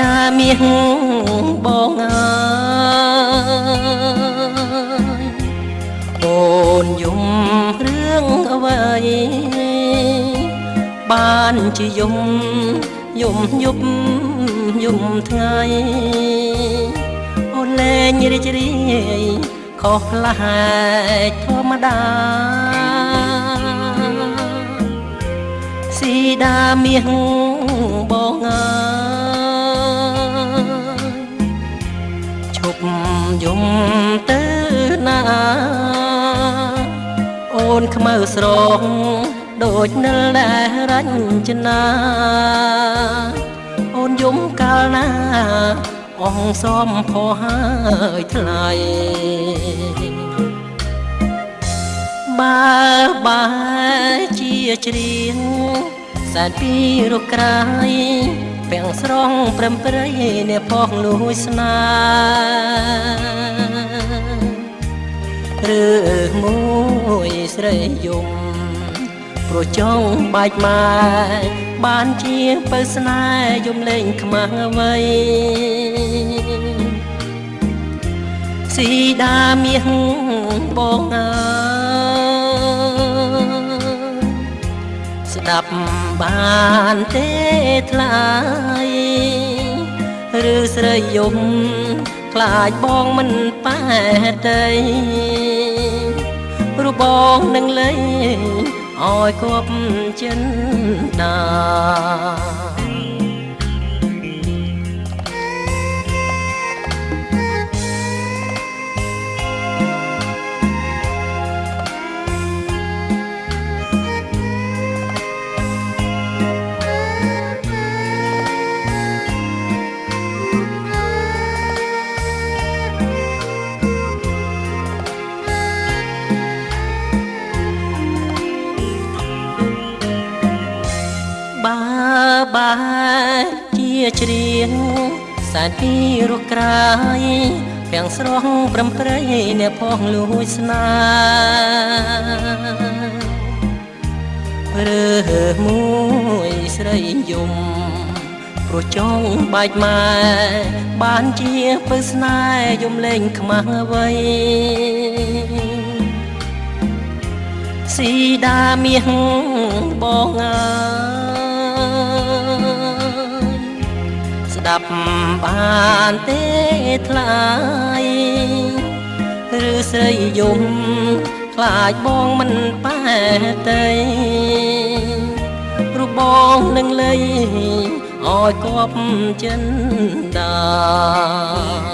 ដាមាសបងអើយអូនយំរឿងអ្វីបានជាយំយំយប់យំថ្ងៃអូនលែងរីករាយខុសផ្លាច់ធម្មតាស៊ីដាមាសបងអើយ យំទៅណា អូនខ្មៅស្រងដូចនិលដែលរញ្ចនាអូនយំកាលណាអងសំផោហើយថ្លៃបើបែជាច្រៀងសែនពីរកក្រៃពាំង ស្រងព្រំព្រៃអ្នកផងលួយស្នាឬមួយស្រីយំប្រចង់បាច់ម៉ែបានជាបើស្នេហ៍យំលេងខ្មាស់អ្វីស៊ីដាមាសបងអើយ ប់បានទេថ្លៃឬស្រីយំខ្លាចបងមិនប៉ែតីរូបបងនឹងលេងឲ្យគប់ចិនដា បែជាច្រៀងសែនពីរកក្រៃពាំងស្រស់ព្រំព្រៃអ្នកផងលួចស្នារើមួយស្រីយំប្រចង់បាច់ម៉ែបានជាពើស្នេហ៍យំលេងខ្មាស់អ្វីស៊ីដាមាសបងអើយ ប់បានទេថ្លៃឬស្រីយំខ្លាចបងមិនប៉ែតីរូបបងនឹងលេងឲ្យគប់ចិនដា